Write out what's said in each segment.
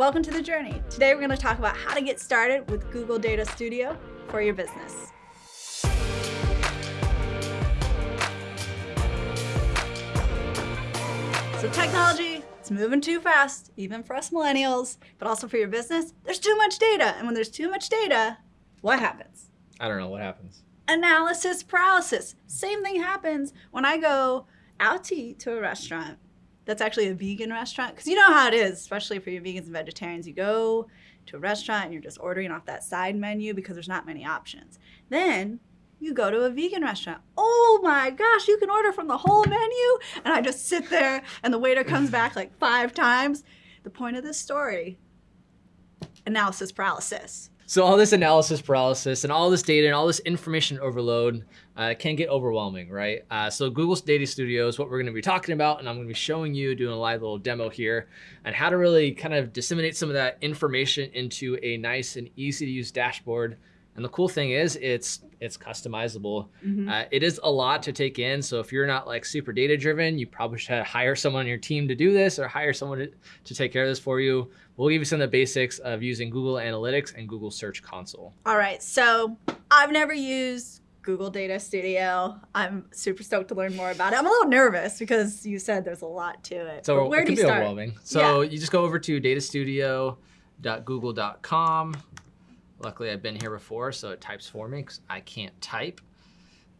Welcome to the journey. Today we're going to talk about how to get started with Google Data Studio for your business. So technology, it's moving too fast, even for us millennials, but also for your business. There's too much data. And when there's too much data, what happens? I don't know what happens. Analysis paralysis. Same thing happens when I go out to eat to a restaurant that's actually a vegan restaurant. Because you know how it is, especially for your vegans and vegetarians. You go to a restaurant and you're just ordering off that side menu because there's not many options. Then you go to a vegan restaurant. Oh my gosh, you can order from the whole menu. And I just sit there and the waiter comes back like five times. The point of this story, analysis paralysis. So all this analysis paralysis and all this data and all this information overload uh, can get overwhelming, right? Uh, so Google's Data Studio is what we're gonna be talking about and I'm gonna be showing you, doing a live little demo here and how to really kind of disseminate some of that information into a nice and easy to use dashboard and the cool thing is it's it's customizable. Mm -hmm. uh, it is a lot to take in. So if you're not like super data driven, you probably should hire someone on your team to do this or hire someone to, to take care of this for you. We'll give you some of the basics of using Google Analytics and Google Search Console. All right, so I've never used Google Data Studio. I'm super stoked to learn more about it. I'm a little nervous because you said there's a lot to it. So where it do you start? overwhelming. So yeah. you just go over to datastudio.google.com Luckily, I've been here before, so it types for me because I can't type.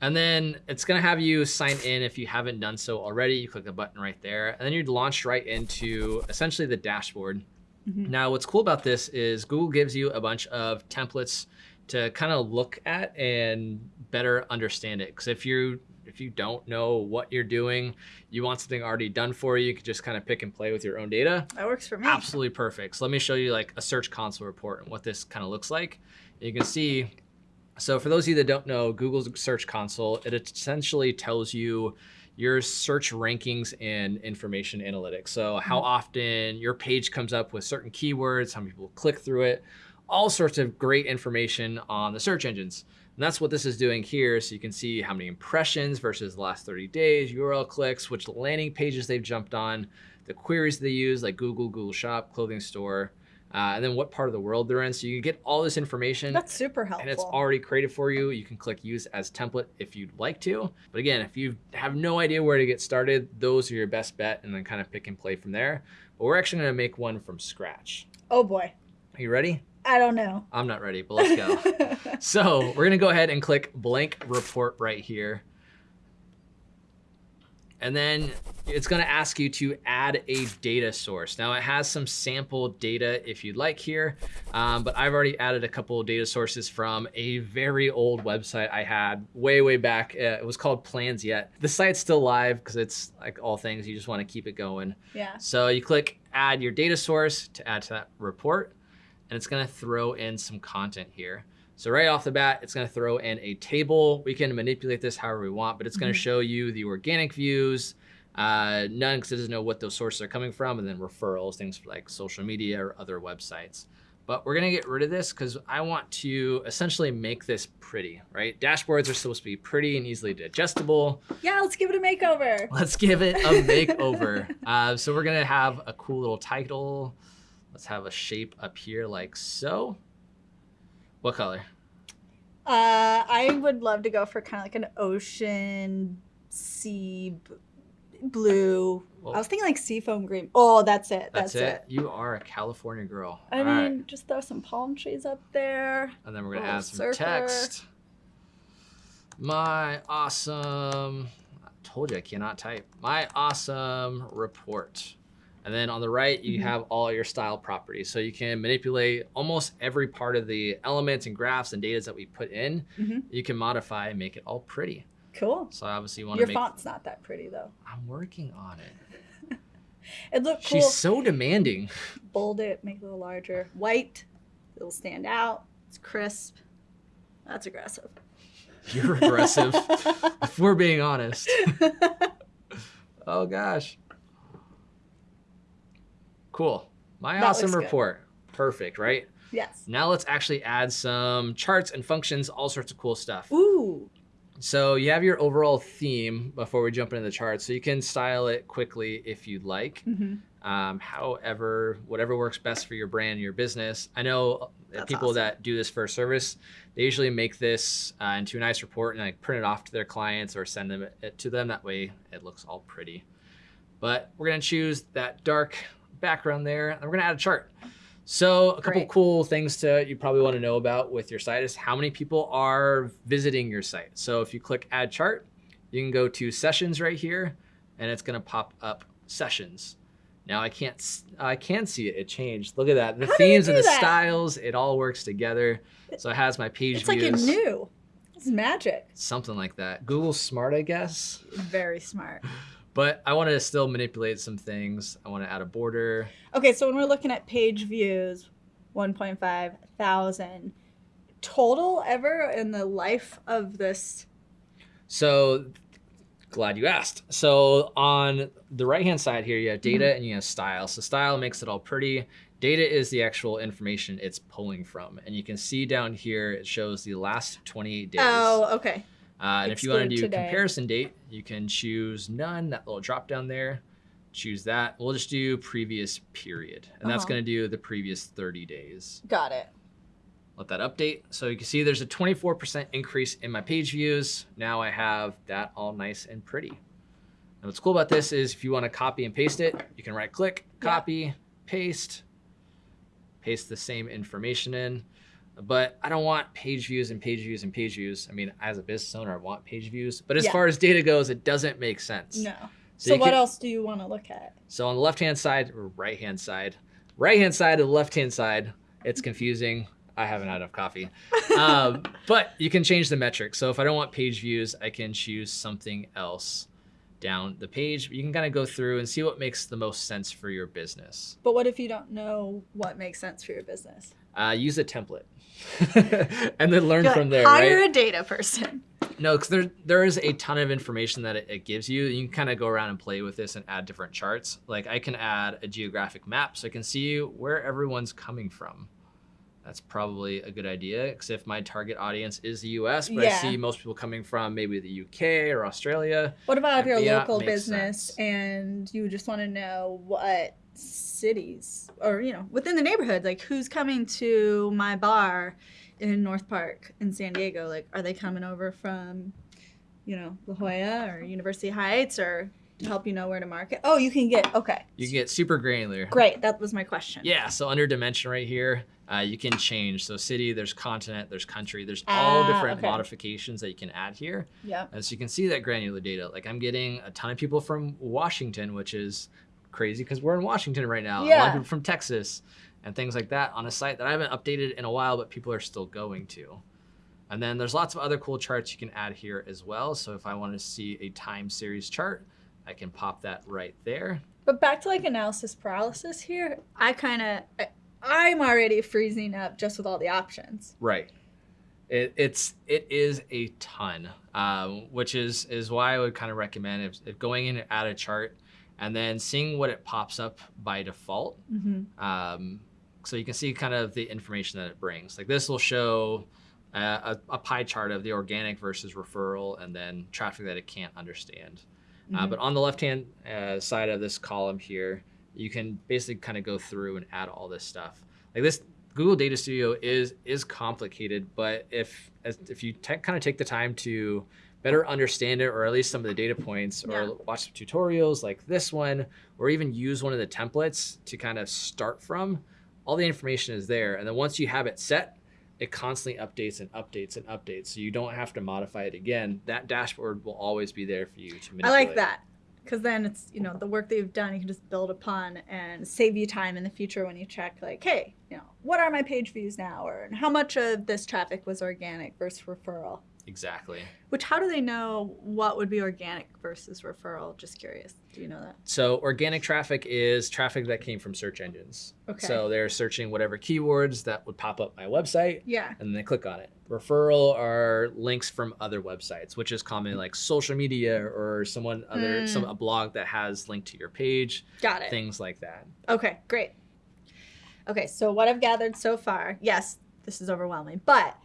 And then it's gonna have you sign in if you haven't done so already. You click the button right there, and then you're launched right into essentially the dashboard. Mm -hmm. Now, what's cool about this is Google gives you a bunch of templates to kind of look at and better understand it. Because if you if you don't know what you're doing, you want something already done for you, you can just kind of pick and play with your own data. That works for me. Absolutely perfect. So let me show you like a search console report and what this kind of looks like. You can see, so for those of you that don't know, Google's search console, it essentially tells you your search rankings and information analytics. So how mm-hmm. often your page comes up with certain keywords, how many people click through it, all sorts of great information on the search engines. And that's what this is doing here. So you can see how many impressions versus the last 30 days, URL clicks, which landing pages they've jumped on, the queries they use like Google, Google Shop, clothing store, uh, and then what part of the world they're in. So you can get all this information. That's super helpful. And it's already created for you. You can click use as template if you'd like to. But again, if you have no idea where to get started, those are your best bet and then kind of pick and play from there. But we're actually gonna make one from scratch. Oh boy. Are you ready? I don't know. I'm not ready, but let's go. so we're gonna go ahead and click blank report right here. And then it's gonna ask you to add a data source. Now it has some sample data if you'd like here, um, but I've already added a couple of data sources from a very old website I had way, way back. Uh, it was called Plans Yet. The site's still live because it's like all things, you just wanna keep it going. Yeah. So you click add your data source to add to that report and it's gonna throw in some content here. So right off the bat, it's gonna throw in a table. We can manipulate this however we want, but it's gonna mm -hmm. show you the organic views, uh, none because it doesn't know what those sources are coming from, and then referrals, things like social media or other websites. But we're gonna get rid of this because I want to essentially make this pretty, right? Dashboards are supposed to be pretty and easily digestible. Yeah, let's give it a makeover. Let's give it a makeover. uh, so we're gonna have a cool little title. Let's have a shape up here like so. What color? Uh, I would love to go for kind of like an ocean sea blue. Well, I was thinking like seafoam green. Oh, that's it. That's, that's it. it. You are a California girl. I All mean, right. just throw some palm trees up there. And then we're gonna add some surfer. text. My awesome. I told you I cannot type. My awesome report. And then on the right, you mm -hmm. have all your style properties. So you can manipulate almost every part of the elements and graphs and data that we put in. Mm -hmm. You can modify and make it all pretty. Cool. So obviously you want to make... Your font's not that pretty though. I'm working on it. it looks cool. She's so demanding. Bold it, make it a little larger. White, it'll stand out. It's crisp. That's aggressive. You're aggressive, if we're being honest. oh gosh. Cool. My that awesome report. Good. Perfect, right? Yes. Now let's actually add some charts and functions, all sorts of cool stuff. Ooh. So you have your overall theme before we jump into the chart. So you can style it quickly if you'd like. Mm-hmm. Um, however, whatever works best for your brand, your business. I know uh, That's people awesome. that do this for a service, they usually make this uh, into a nice report and like print it off to their clients or send them it to them. That way it looks all pretty. But we're gonna choose that dark background there and we're gonna add a chart. So a couple Great. cool things to you probably want to know about with your site is how many people are visiting your site. So if you click add chart, you can go to sessions right here and it's gonna pop up sessions. Now I can't, I can see it. It changed. Look at that. The How themes and the that? styles, it all works together. So it has my page It's like it views, knew. It's magic. something like that. Google Smart, I guess. Very smart. But I want to still manipulate some things. I want to add a border. Okay, so when we're looking at page views, 1.5 thousand total ever in the life of this. So glad you asked. So on the right hand side here, you have data Mm-hmm. and you have style. So style makes it all pretty. Data is the actual information it's pulling from. And you can see down here, it shows the last 28 days. Oh, okay. Uh, and if you want to do today. comparison date, you can choose none, that little drop down there. Choose that. We'll just do previous period. And that's Uh-huh. going to do the previous 30 days. Got it. Let that update. So you can see there's a 24% increase in my page views. Now I have that all nice and pretty. And what's cool about this is if you want to copy and paste it, you can right click, Yeah. copy, paste, paste the same information in. But I don't want page views and page views and page views. I mean, as a business owner, I want page views. But as Yeah. far as data goes, it doesn't make sense. No. So So, what can- else do you want to look at? so on the left hand side or right hand side, right hand side of the left hand side, it's confusing. I haven't had enough coffee. Um, but you can change the metric. So if I don't want page views, I can choose something else down the page. You can kind of go through and see what makes the most sense for your business. But what if you don't know what makes sense for your business? Uh, use a template and then learn You're from like, there, Hire right? a data person. No, because there there is a ton of information that it, it gives you. You can kind of go around and play with this and add different charts. Like I can add a geographic map, so I can see where everyone's coming from. That's probably a good idea. Because if my target audience is the U.S., but I see most people coming from maybe the U.K. or Australia, What about if you're a local business sense. and you just want to know what cities or you know within the neighborhood, like who's coming to my bar in North Park in San Diego? Like, are they coming over from, you know, La Jolla or University Heights or to help you know where to market? Oh, you can get okay. you can get super granular. Great, that was my question. Yeah, so under dimension right here, uh, you can change. So city, there's continent, there's country, there's all Ah, different okay. modifications that you can add here. Yeah. And so you can see that granular data. Like I'm getting a ton of people from Washington, which is crazy because we're in Washington right now. Yeah. A lot of people from Texas and things like that on a site that I haven't updated in a while, but people are still going to. And then there's lots of other cool charts you can add here as well. So if I want to see a time series chart, I can pop that right there. But back to like analysis paralysis here, I kind of I'm already freezing up just with all the options. Right. It, it's it is a ton, um, which is is why I would kind of recommend if, if going in and add a chart, and then seeing what it pops up by default. Mm-hmm. Um, so you can see kind of the information that it brings. Like this will show uh, a, a pie chart of the organic versus referral, and then traffic that it can't understand. Uh, Mm-hmm. but on the left hand uh, side of this column here, you can basically kind of go through and add all this stuff. Like this Google Data Studio is is complicated, but if as, if you kind of take the time to better understand it, or at least some of the data points, or Yeah. watch some tutorials like this one, or even use one of the templates to kind of start from, all the information is there. And then once you have it set, it constantly updates and updates and updates. So you don't have to modify it again. That dashboard will always be there for you to manipulate. I like that because then it's you know the work that you've done you can just build upon and save you time in the future when you check like hey you know what are my page views now or how much of this traffic was organic versus referral Exactly. which how do they know what would be organic versus referral just curious do you know that So organic traffic is traffic that came from search engines. Okay. So they're searching whatever keywords that would pop up my website yeah and then they click on it. Referral are links from other websites, which is common like social media or someone other Mm. some a blog that has linked to your page, got it things like that. Okay, great. Okay, so what I've gathered so far, yes, this is overwhelming, but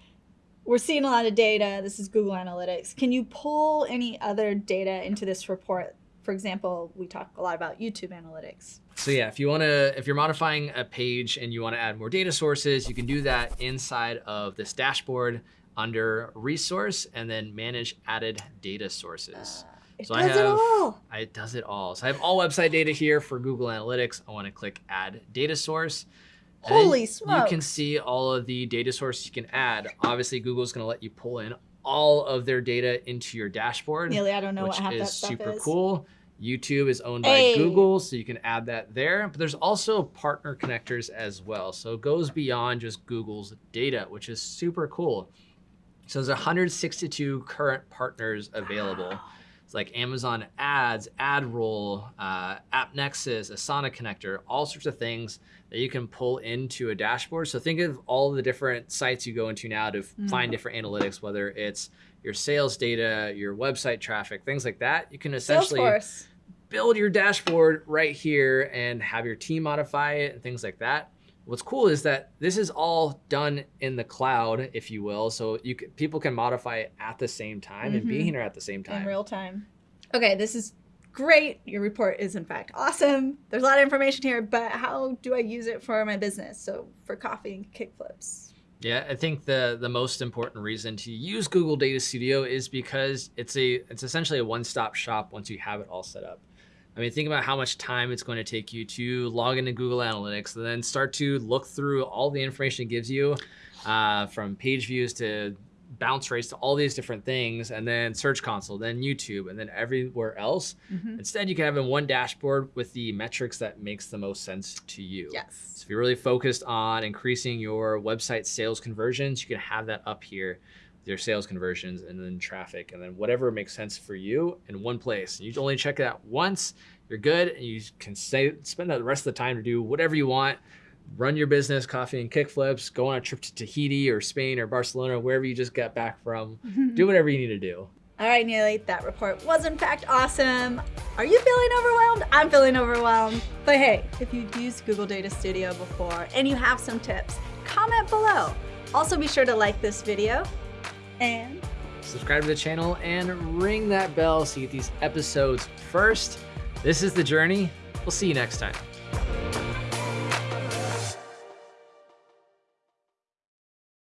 we're seeing a lot of data. This is Google Analytics. Can you pull any other data into this report? For example, we talk a lot about YouTube Analytics. So yeah, if you want to, if you're modifying a page and you want to add more data sources, you can do that inside of this dashboard under resource and then manage added data sources. Uh, it So does I it have- all. I- It does it all. So I have all website data here for Google Analytics. I want to click add data source. Holy You can see all of the data sources you can add. Obviously, Google's going to let you pull in all of their data into your dashboard, Nearly, I don't know which what half that is stuff super is. cool. YouTube is owned by Google, so you can add that there. But there's also partner connectors as well. So it goes beyond just Google's data, which is super cool. So there's 162 current partners available. It's like Amazon Ads, AdRoll, uh, AppNexus, Asana Connector, all sorts of things that you can pull into a dashboard. So think of all the different sites you go into now to Mm. find different analytics, whether it's your sales data, your website traffic, things like that. You can essentially Salesforce. build your dashboard right here and have your team modify it and things like that. What's cool is that this is all done in the cloud, if you will. So you c people can modify it at the same time and be Mhm. here at the same time. in real time. Okay, this is great. Your report is in fact awesome. There's a lot of information here, but how do I use it for my business? So for coffee and kickflips. Yeah, I think the the most important reason to use Google Data Studio is because it's a it's essentially a one-stop shop once you have it all set up. I mean, think about how much time it's going to take you to log into Google Analytics and then start to look through all the information it gives you, uh, from page views to bounce rates to all these different things, and then Search Console, then YouTube, and then everywhere else. Mm-hmm. Instead, you can have in one dashboard with the metrics that makes the most sense to you. Yes. So if you're really focused on increasing your website sales conversions, you can have that up here your sales conversions and then traffic and then whatever makes sense for you in one place. You only check it out once, you're good, and you can say, spend the rest of the time to do whatever you want. Run your business, coffee and kickflips, go on a trip to Tahiti or Spain or Barcelona, wherever you just got back from. Do whatever you need to do. All right, Neely, that report was in fact awesome. Are you feeling overwhelmed? I'm feeling overwhelmed. But hey, if you've used Google Data Studio before and you have some tips, comment below. Also be sure to like this video and subscribe to the channel and ring that bell so you get these episodes first. This is The Journey. We'll see you next time.